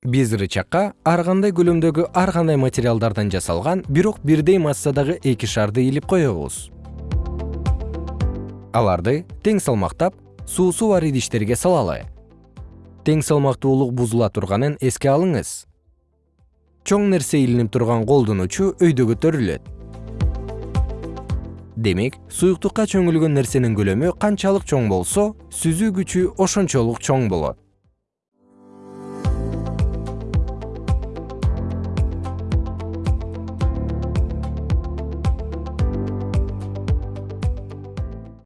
биз рычакка ар кандай көлөмдөгү ар кандай материалдардан жасалган бирок бирдей массадагы эки шарды илип коебуз. Аларды тең салмактап суусу бар идиштерге салалы тең салмактуулук бузула турганын эске алыңыз. Чоң нерсе илинип турган колдун учу өйдө көтөрүлөт демек суюктукка чөңүлгөн нерсенин көлөмү канчалык чоң болсо сүзүү күчү ошончолук чоң болот.